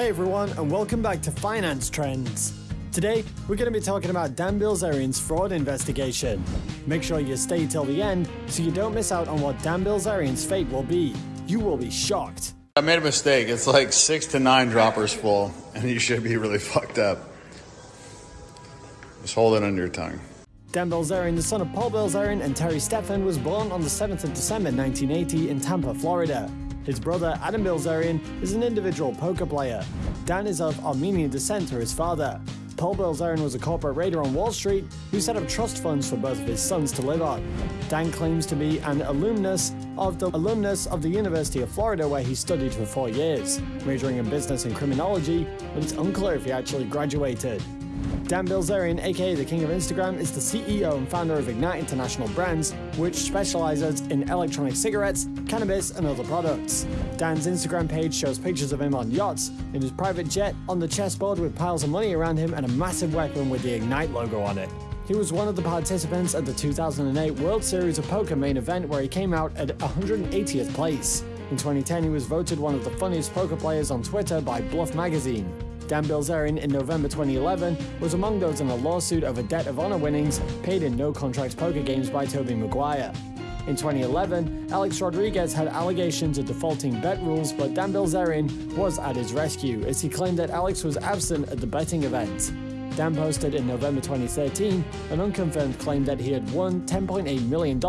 Hey everyone, and welcome back to Finance Trends. Today, we're going to be talking about Dan Bilzerian's fraud investigation. Make sure you stay till the end so you don't miss out on what Dan Bilzerian's fate will be. You will be shocked. I made a mistake. It's like six to nine droppers full, and you should be really fucked up. Just hold it under your tongue. Dan Bilzerian, the son of Paul Bilzerian and Terry Stephan, was born on the 7th of December 1980 in Tampa, Florida. His brother, Adam Bilzerian, is an individual poker player. Dan is of Armenian descent through his father. Paul Bilzerian was a corporate raider on Wall Street who set up trust funds for both of his sons to live on. Dan claims to be an alumnus of the alumnus of the University of Florida where he studied for four years, majoring in business and criminology, but it's unclear if he actually graduated. Dan Bilzerian, aka the King of Instagram, is the CEO and founder of Ignite International Brands, which specializes in electronic cigarettes, cannabis, and other products. Dan's Instagram page shows pictures of him on yachts, in his private jet, on the chessboard with piles of money around him, and a massive weapon with the Ignite logo on it. He was one of the participants at the 2008 World Series of Poker main event where he came out at 180th place. In 2010, he was voted one of the funniest poker players on Twitter by Bluff Magazine. Dan Bilzerian in November 2011 was among those in a lawsuit over debt of honor winnings paid in no-contract poker games by Tobey Maguire. In 2011, Alex Rodriguez had allegations of defaulting bet rules, but Dan Bilzerian was at his rescue as he claimed that Alex was absent at the betting event. Dan posted in November 2013 an unconfirmed claim that he had won $10.8 million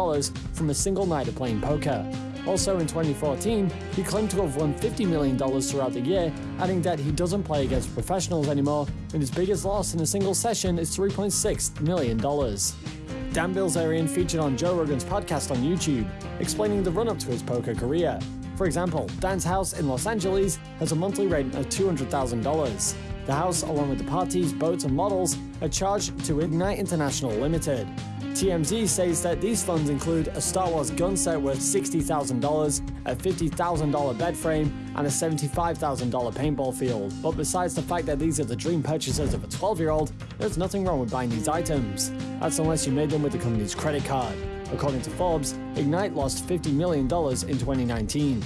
from a single night of playing poker. Also in 2014, he claimed to have won $50 million throughout the year, adding that he doesn't play against professionals anymore, and his biggest loss in a single session is $3.6 million. Dan Bilzerian featured on Joe Rogan's podcast on YouTube, explaining the run-up to his poker career. For example, Dan's house in Los Angeles has a monthly rent of $200,000. The house, along with the parties, boats, and models, are charged to Ignite International Limited. TMZ says that these funds include a Star Wars gun set worth $60,000, a $50,000 bed frame, and a $75,000 paintball field. But besides the fact that these are the dream purchases of a 12 year old, there's nothing wrong with buying these items. That's unless you made them with the company's credit card. According to Forbes, Ignite lost $50 million in 2019.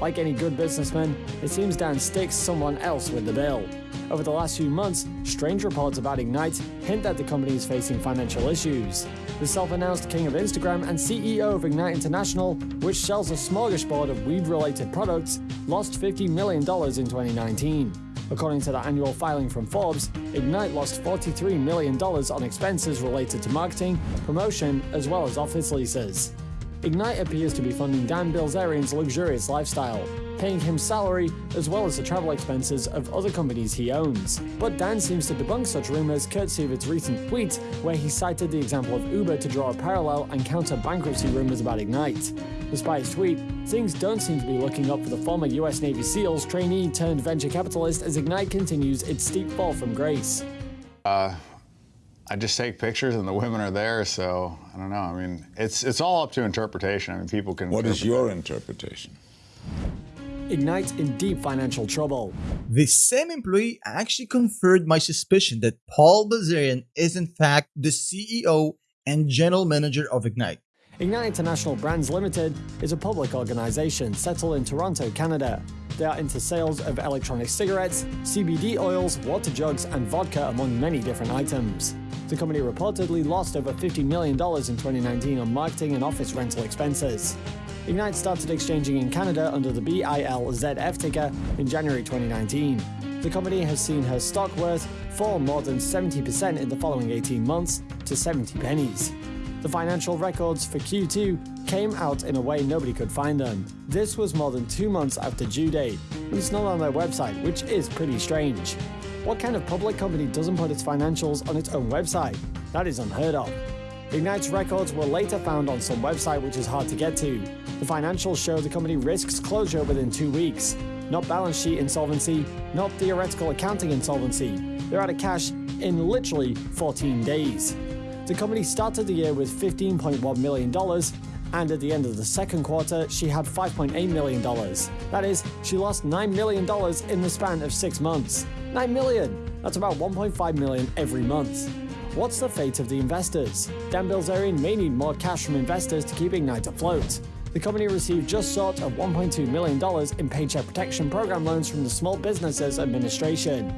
Like any good businessman, it seems Dan sticks someone else with the bill. Over the last few months, strange reports about Ignite hint that the company is facing financial issues. The self-announced king of Instagram and CEO of Ignite International, which sells a smorgasbord of weed-related products, lost $50 million in 2019. According to the annual filing from Forbes, Ignite lost $43 million on expenses related to marketing, promotion, as well as office leases. Ignite appears to be funding Dan Bilzerian's luxurious lifestyle, paying him salary as well as the travel expenses of other companies he owns. But Dan seems to debunk such rumors courtesy of its recent tweet, where he cited the example of Uber to draw a parallel and counter bankruptcy rumors about Ignite. Despite his tweet, things don't seem to be looking up for the former US Navy SEALs trainee turned venture capitalist as Ignite continues its steep fall from grace. Uh, I just take pictures and the women are there, so I don't know. I mean, it's it's all up to interpretation. I mean, people can. What is your interpretation? Ignite in deep financial trouble. The same employee actually confirmed my suspicion that Paul Bazarian is in fact the CEO and general manager of Ignite. Ignite International Brands Limited is a public organization settled in Toronto, Canada. Are into sales of electronic cigarettes, CBD oils, water jugs, and vodka, among many different items. The company reportedly lost over $50 million in 2019 on marketing and office rental expenses. Ignite started exchanging in Canada under the BILZF ticker in January 2019. The company has seen her stock worth fall more than 70% in the following 18 months to 70 pennies. The financial records for Q2 came out in a way nobody could find them. This was more than two months after due date, but it's not on their website, which is pretty strange. What kind of public company doesn't put its financials on its own website? That is unheard of. Ignite's records were later found on some website which is hard to get to. The financials show the company risks closure within two weeks. Not balance sheet insolvency, not theoretical accounting insolvency. They're out of cash in literally 14 days. The company started the year with $15.1 million, and at the end of the second quarter, she had $5.8 million. That is, she lost $9 million in the span of six months. 9 million! That's about 1.5 million every month. What's the fate of the investors? Dan Bilzerian may need more cash from investors to keep Ignite afloat. The company received just short of $1.2 million in Paycheck Protection Program loans from the Small Businesses Administration.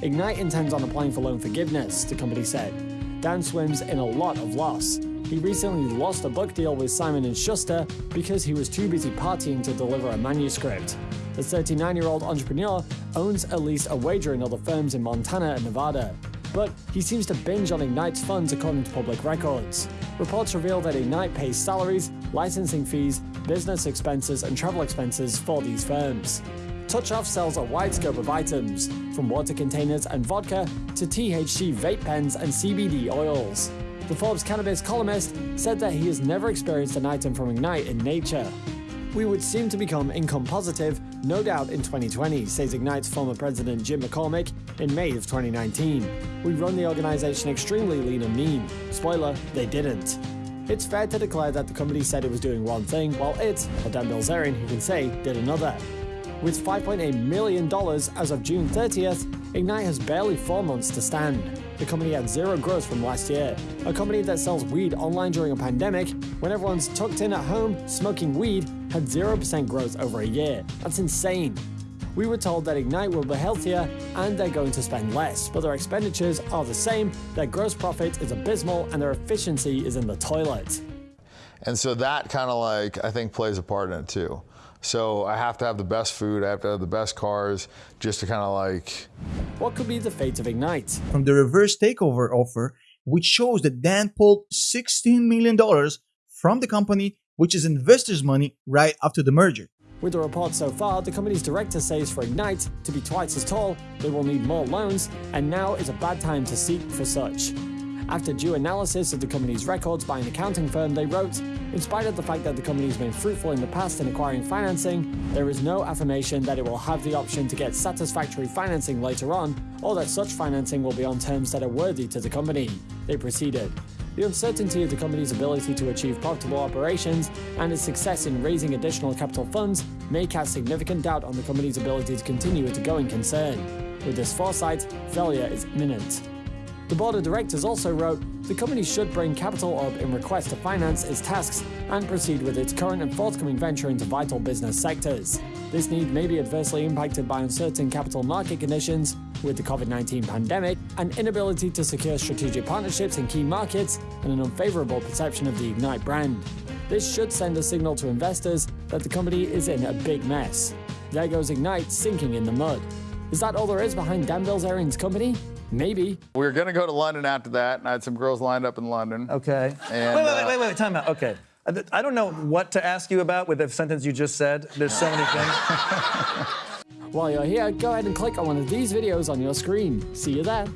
Ignite intends on applying for loan forgiveness, the company said. Dan swims in a lot of loss. He recently lost a book deal with Simon & Schuster because he was too busy partying to deliver a manuscript. The 39-year-old entrepreneur owns at least a wager in other firms in Montana and Nevada. But he seems to binge on Ignite's funds according to public records. Reports reveal that Ignite pays salaries, licensing fees, business expenses, and travel expenses for these firms. TouchOff sells a wide scope of items, from water containers and vodka to THC vape pens and CBD oils. The Forbes cannabis columnist said that he has never experienced an item from Ignite in nature. We would seem to become income positive, no doubt in 2020, says Ignite's former president Jim McCormick in May of 2019. We run the organization extremely lean and mean. Spoiler, they didn't. It's fair to declare that the company said it was doing one thing, while it, or Dan Bilzerian, who can say, did another. With $5.8 million as of June 30th, Ignite has barely four months to stand. The company had zero growth from last year. A company that sells weed online during a pandemic, when everyone's tucked in at home smoking weed, had 0% growth over a year. That's insane. We were told that Ignite will be healthier and they're going to spend less, but their expenditures are the same, their gross profit is abysmal, and their efficiency is in the toilet. And so that kind of like, I think, plays a part in it too. So I have to have the best food, I have to have the best cars, just to kind of like. What could be the fate of Ignite? From the reverse takeover offer, which shows that Dan pulled $16 million from the company, which is investors' money, right after the merger. With the report so far, the company's director says for Ignite to be twice as tall, they will need more loans, and now is a bad time to seek for such. After due analysis of the company's records by an accounting firm, they wrote, in spite of the fact that the company has been fruitful in the past in acquiring financing, there is no affirmation that it will have the option to get satisfactory financing later on, or that such financing will be on terms that are worthy to the company. They proceeded. The uncertainty of the company's ability to achieve profitable operations and its success in raising additional capital funds may cast significant doubt on the company's ability to continue a going concern. With this foresight, failure is imminent. The board of directors also wrote, the company should bring capital up in request to finance its tasks and proceed with its current and forthcoming venture into vital business sectors. This need may be adversely impacted by uncertain capital market conditions with the COVID-19 pandemic, an inability to secure strategic partnerships in key markets, and an unfavorable perception of the Ignite brand. This should send a signal to investors that the company is in a big mess. There goes Ignite sinking in the mud. Is that all there is behind Dan Bilzerian's company? Maybe. We were going to go to London after that, and I had some girls lined up in London. Okay. And, wait, wait, uh, wait, wait, wait, time out. Okay. I- I don't know what to ask you about with the sentence you just said. There's so many things. While you're here, go ahead and click on one of these videos on your screen. See you there.